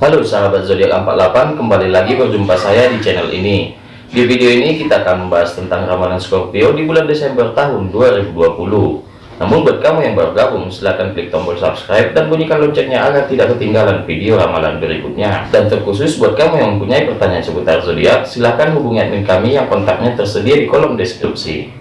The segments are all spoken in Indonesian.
Halo sahabat zodiak 48 kembali lagi berjumpa saya di channel ini. Di video ini kita akan membahas tentang ramalan Scorpio di bulan Desember tahun 2020 namun buat kamu yang baru gabung silahkan klik tombol subscribe dan bunyikan loncengnya agar tidak ketinggalan video ramalan berikutnya. Dan terkhusus buat kamu yang mempunyai pertanyaan seputar zodiak silahkan hubungi admin kami yang kontaknya tersedia di kolom deskripsi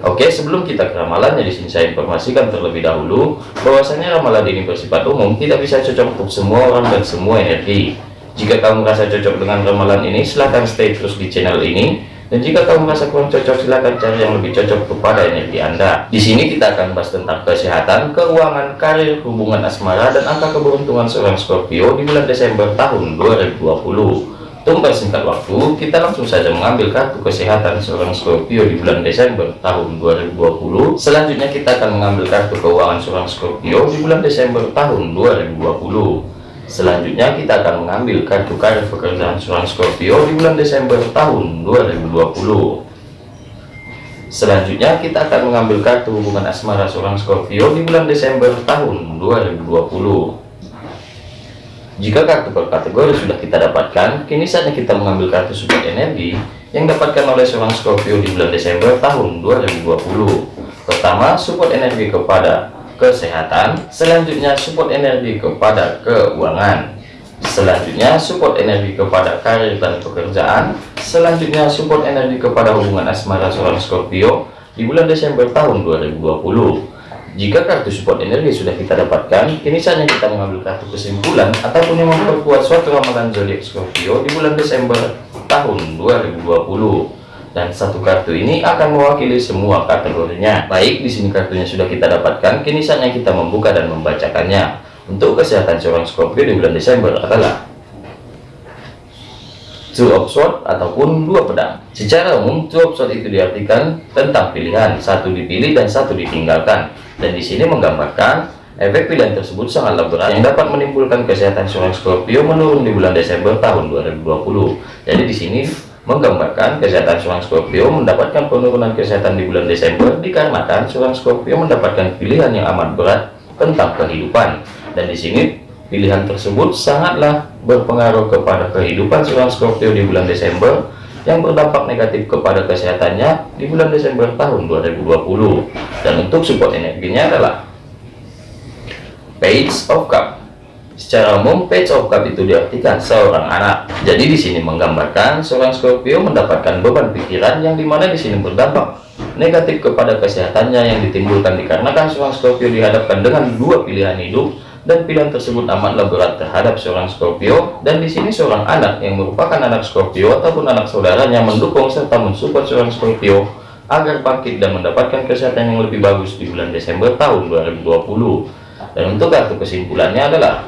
Oke, sebelum kita ke ramalannya di sini saya informasikan terlebih dahulu bahwasanya ramalan ini bersifat umum, tidak bisa cocok untuk semua orang dan semua energi. Jika kamu merasa cocok dengan ramalan ini, silahkan stay terus di channel ini. Dan jika kamu merasa kurang cocok, silahkan cari yang lebih cocok kepada energi Anda. Di sini kita akan bahas tentang kesehatan, keuangan, karir, hubungan asmara, dan angka keberuntungan seorang Scorpio di bulan Desember tahun 2020. Tunggu singkat waktu, kita langsung saja mengambil kartu kesehatan seorang Scorpio di bulan Desember tahun 2020. Selanjutnya kita akan mengambil kartu keuangan seorang Scorpio di bulan Desember tahun 2020. Selanjutnya kita akan mengambil kartu karir pekerjaan seorang Scorpio di bulan Desember tahun 2020. Selanjutnya kita akan mengambil kartu hubungan asmara seorang Scorpio di bulan Desember tahun 2020. Jika kartu per kategori sudah kita dapatkan, kini saatnya kita mengambil kartu support energi yang dapatkan oleh seorang Scorpio di bulan Desember tahun 2020. Pertama, support energi kepada kesehatan, selanjutnya support energi kepada keuangan, selanjutnya support energi kepada karir dan pekerjaan, selanjutnya support energi kepada hubungan asmara seorang Scorpio di bulan Desember tahun 2020. Jika kartu support energi sudah kita dapatkan, kini saatnya kita mengambil kartu kesimpulan ataupun yang memperkuat suatu ramalan zodiak Scorpio di bulan Desember tahun 2020. Dan satu kartu ini akan mewakili semua kategorinya. Baik, di sini kartunya sudah kita dapatkan, kini saatnya kita membuka dan membacakannya. Untuk kesehatan seorang Scorpio di bulan Desember adalah two sword ataupun dua pedang. Secara umum two sword itu diartikan tentang pilihan. Satu dipilih dan satu ditinggalkan. Dan di sini menggambarkan efek pilihan tersebut sangatlah berat yang dapat menimbulkan kesehatan seorang Scorpio menurun di bulan Desember tahun 2020 jadi di sini menggambarkan kesehatan seorang Scorpio mendapatkan penurunan kesehatan di bulan Desember dikarenakan seorang Scorpio mendapatkan pilihan yang amat berat tentang kehidupan. Dan di sini pilihan tersebut sangatlah berpengaruh kepada kehidupan seorang Scorpio di bulan Desember yang berdampak negatif kepada kesehatannya di bulan Desember tahun 2020 dan untuk support energinya adalah page of cup. Secara umum page of cup itu diartikan seorang anak. Jadi di sini menggambarkan seorang Scorpio mendapatkan beban pikiran yang di mana di sini berdampak negatif kepada kesehatannya yang ditimbulkan dikarenakan seorang Scorpio dihadapkan dengan dua pilihan hidup dan pilihan tersebut amatlah berat terhadap seorang Scorpio. Dan di sini seorang anak yang merupakan anak Scorpio ataupun anak saudaranya mendukung serta mensupport seorang Scorpio agar bangkit dan mendapatkan kesehatan yang lebih bagus di bulan Desember tahun 2020 dan untuk kartu kesimpulannya adalah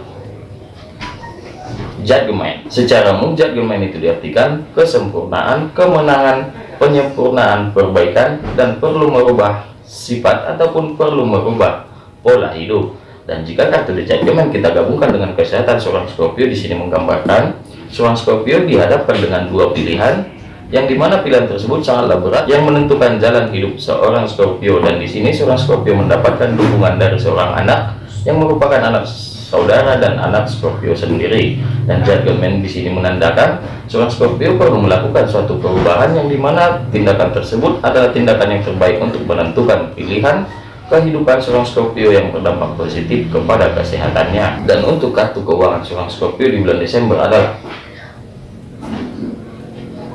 Judgment secara umum Judgment itu diartikan kesempurnaan kemenangan penyempurnaan perbaikan dan perlu merubah sifat ataupun perlu merubah pola hidup dan jika kartu The Judgment kita gabungkan dengan kesehatan seorang Scorpio di sini menggambarkan seorang Scorpio dihadapkan dengan dua pilihan yang di mana pilihan tersebut sangatlah berat yang menentukan jalan hidup seorang Scorpio. Dan di sini seorang Scorpio mendapatkan dukungan dari seorang anak yang merupakan anak saudara dan anak Scorpio sendiri. Dan judgment di sini menandakan seorang Scorpio perlu melakukan suatu perubahan yang di mana tindakan tersebut adalah tindakan yang terbaik untuk menentukan pilihan kehidupan seorang Scorpio yang berdampak positif kepada kesehatannya. Dan untuk kartu keuangan seorang Scorpio di bulan Desember adalah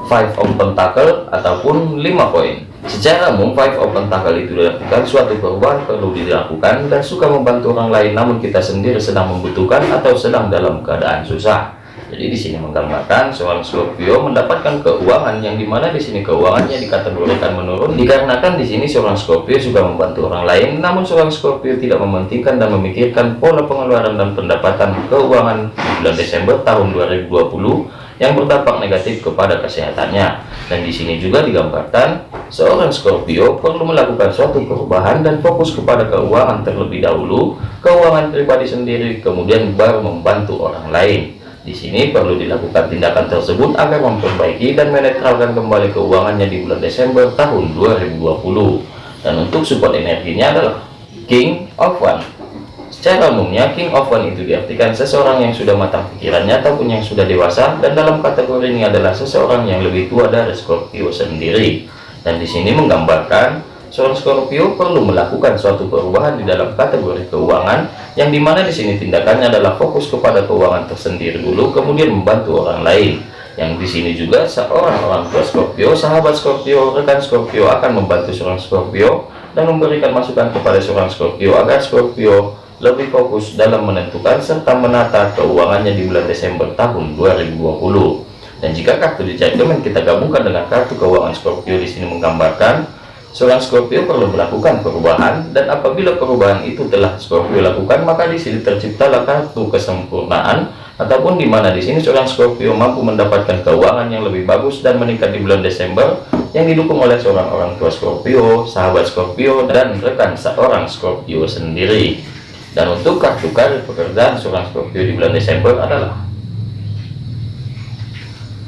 five of pentacle ataupun lima koin. Secara umum five of pentacle itu dilakukan suatu perubahan perlu dilakukan dan suka membantu orang lain namun kita sendiri sedang membutuhkan atau sedang dalam keadaan susah jadi di sini menggambarkan seorang Scorpio mendapatkan keuangan yang di mana di sini keuangannya dikategorikan menurun dikarenakan di sini seorang Scorpio juga membantu orang lain namun seorang Scorpio tidak mementingkan dan memikirkan pola pengeluaran dan pendapatan keuangan bulan Desember tahun 2020 yang berdampak negatif kepada kesehatannya. Dan di sini juga digambarkan seorang Scorpio perlu melakukan suatu perubahan dan fokus kepada keuangan terlebih dahulu keuangan pribadi sendiri kemudian baru membantu orang lain di sini perlu dilakukan tindakan tersebut agar memperbaiki dan menetralkan kembali keuangannya di bulan Desember tahun 2020. Dan untuk support energinya adalah King of One. Secara umumnya, King of One itu diartikan seseorang yang sudah matang pikirannya ataupun yang sudah dewasa, dan dalam kategori ini adalah seseorang yang lebih tua dari Scorpio sendiri. Dan di sini menggambarkan seorang Scorpio perlu melakukan suatu perubahan di dalam kategori keuangan, yang di mana di sini tindakannya adalah fokus kepada keuangan tersendiri dulu, kemudian membantu orang lain. Yang di sini juga seorang orang tua Scorpio, sahabat Scorpio, rekan Scorpio akan membantu seorang Scorpio dan memberikan masukan kepada seorang Scorpio agar Scorpio lebih fokus dalam menentukan serta menata keuangannya di bulan Desember tahun 2020. Dan jika kartu di kita gabungkan dengan kartu keuangan Scorpio di sini menggambarkan seorang Scorpio perlu melakukan perubahan dan apabila perubahan itu telah Scorpio lakukan maka di sini terciptalah kartu kesempurnaan ataupun di mana di sini seorang Scorpio mampu mendapatkan keuangan yang lebih bagus dan meningkat di bulan Desember yang didukung oleh seorang orang tua Scorpio, sahabat Scorpio dan rekan seorang Scorpio sendiri. Dan untuk kartu karir pekerjaan seorang Scorpio di bulan Desember adalah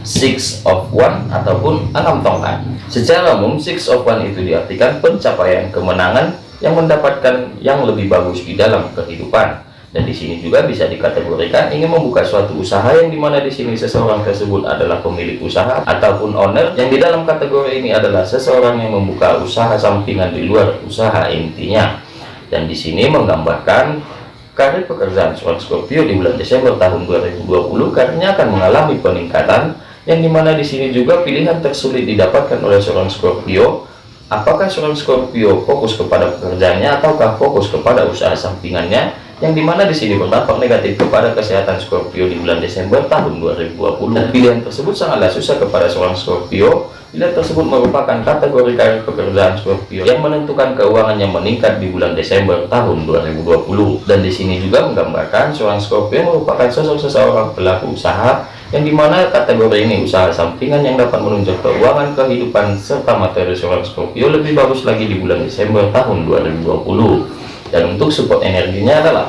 Six of One ataupun enam tongkat. Secara umum Six of One itu diartikan pencapaian kemenangan yang mendapatkan yang lebih bagus di dalam kehidupan. Dan di sini juga bisa dikategorikan ingin membuka suatu usaha yang di mana di sini seseorang tersebut adalah pemilik usaha ataupun owner yang di dalam kategori ini adalah seseorang yang membuka usaha sampingan di luar usaha intinya dan di sini menggambarkan karir pekerjaan seorang Scorpio di bulan Desember tahun 2020 karirnya akan mengalami peningkatan yang di mana di sini juga pilihan tersulit didapatkan oleh seorang Scorpio apakah seorang Scorpio fokus kepada pekerjaannya ataukah fokus kepada usaha sampingannya? Yang di mana di sini berdampak negatif kepada kesehatan Scorpio di bulan Desember tahun 2020 dan pilihan tersebut sangatlah susah kepada seorang Scorpio. Pilihan tersebut merupakan kategori karir pekerjaan Scorpio yang menentukan keuangan yang meningkat di bulan Desember tahun 2020. Dan di sini juga menggambarkan seorang Scorpio merupakan sosok seseorang pelaku usaha yang di mana kategori ini usaha sampingan yang dapat menunjuk keuangan kehidupan serta materi seorang Scorpio lebih bagus lagi di bulan Desember tahun 2020. Dan untuk support energinya adalah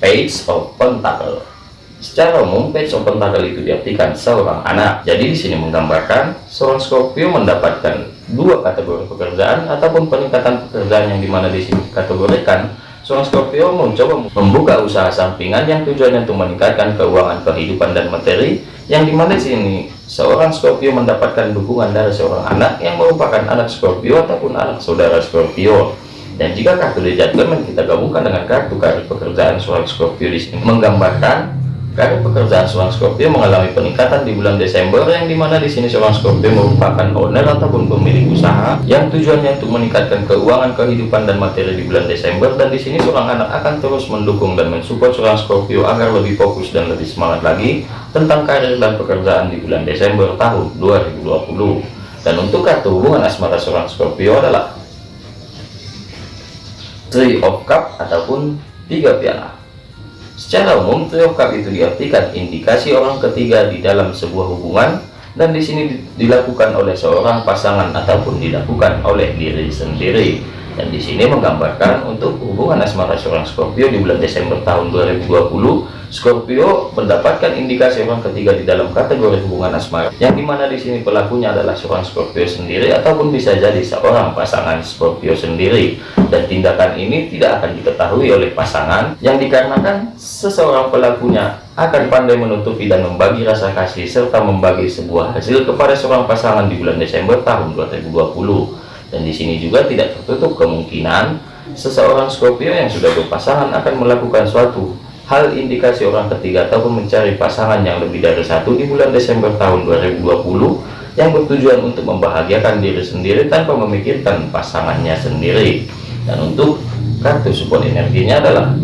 Page of Pentacle. Secara umum, page open tanggal itu diartikan seorang anak. Jadi di sini menggambarkan seorang Scorpio mendapatkan dua kategori pekerjaan ataupun peningkatan pekerjaan yang di mana di sini kategorikan seorang Scorpio mencoba membuka usaha sampingan yang tujuannya untuk meningkatkan keuangan kehidupan dan materi yang di mana di sini seorang Scorpio mendapatkan dukungan dari seorang anak yang merupakan anak Scorpio ataupun anak saudara Scorpio. Dan jika kartu Judgment kita gabungkan dengan kartu karir pekerjaan seorang Scorpio di sini menggambarkan Karir pekerjaan seorang Scorpio mengalami peningkatan di bulan Desember yang di mana di sini seorang Scorpio merupakan owner ataupun pemilik usaha yang tujuannya untuk meningkatkan keuangan kehidupan dan materi di bulan Desember. Dan di sini seorang anak akan terus mendukung dan mensupport seorang Scorpio agar lebih fokus dan lebih semangat lagi tentang karir dan pekerjaan di bulan Desember tahun 2020 dan untuk kartu hubungan asmara seorang Scorpio adalah Three of Cup ataupun tiga piala Secara umum, cup itu diartikan indikasi orang ketiga di dalam sebuah hubungan dan di sini dilakukan oleh seorang pasangan ataupun dilakukan oleh diri sendiri. Dan di sini menggambarkan untuk hubungan asmara seorang Scorpio di bulan Desember tahun 2020 Scorpio mendapatkan indikasi orang ketiga di dalam kategori hubungan asmara. Yang di mana di sini pelakunya adalah seorang Scorpio sendiri ataupun bisa jadi seorang pasangan Scorpio sendiri. Dan tindakan ini tidak akan diketahui oleh pasangan yang dikarenakan seseorang pelakunya akan pandai menutupi dan membagi rasa kasih serta membagi sebuah hasil kepada seorang pasangan di bulan Desember tahun 2020 dan di sini juga tidak tertutup kemungkinan seseorang Scorpio yang sudah berpasangan akan melakukan suatu hal indikasi orang ketiga ataupun mencari pasangan yang lebih dari satu di bulan Desember tahun 2020 yang bertujuan untuk membahagiakan diri sendiri tanpa memikirkan pasangannya sendiri. Dan untuk kartu support energinya adalah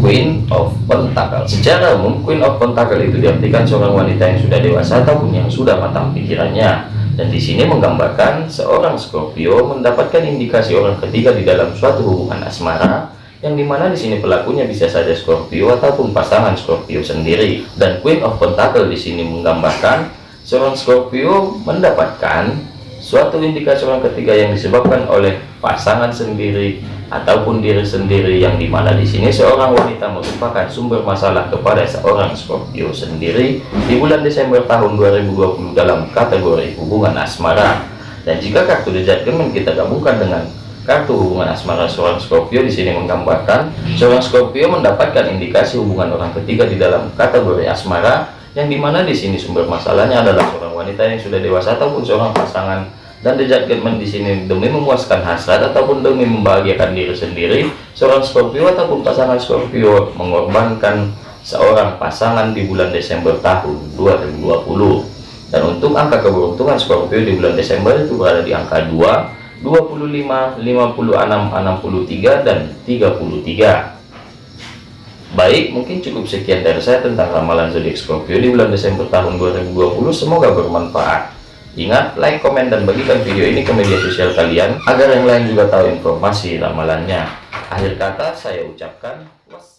Queen of Pentacle secara umum Queen of Pentacle itu diartikan seorang wanita yang sudah dewasa ataupun yang sudah matang pikirannya dan di sini menggambarkan seorang Scorpio mendapatkan indikasi orang ketiga di dalam suatu hubungan asmara yang di mana di sini pelakunya bisa saja Scorpio ataupun pasangan Scorpio sendiri. Dan Queen of Pentacle di sini menggambarkan seorang Scorpio mendapatkan suatu indikasi orang ketiga yang disebabkan oleh pasangan sendiri ataupun diri sendiri yang di mana di sini seorang wanita merupakan sumber masalah kepada seorang Scorpio sendiri di bulan Desember tahun 2020 dalam kategori hubungan asmara. Dan jika kartu The Judgment kita gabungkan dengan kartu hubungan asmara seorang Scorpio di sini menggambarkan seorang Scorpio mendapatkan indikasi hubungan orang ketiga di dalam kategori asmara yang di mana di sini sumber masalahnya adalah seorang wanita yang sudah dewasa ataupun seorang pasangan dan the judgment di sini demi memuaskan hasrat ataupun demi membahagiakan diri sendiri seorang Scorpio ataupun pasangan Scorpio mengorbankan seorang pasangan di bulan Desember tahun 2020 dan untuk angka keberuntungan Scorpio di bulan Desember itu berada di angka 2 25, 56, 63, dan 33. Baik, mungkin cukup sekian dari saya tentang ramalan zodiak Scorpio di bulan Desember tahun 2020. Semoga bermanfaat. Ingat, like, komen, dan bagikan video ini ke media sosial kalian agar yang lain juga tahu informasi ramalannya. Akhir kata saya ucapkan wassalam.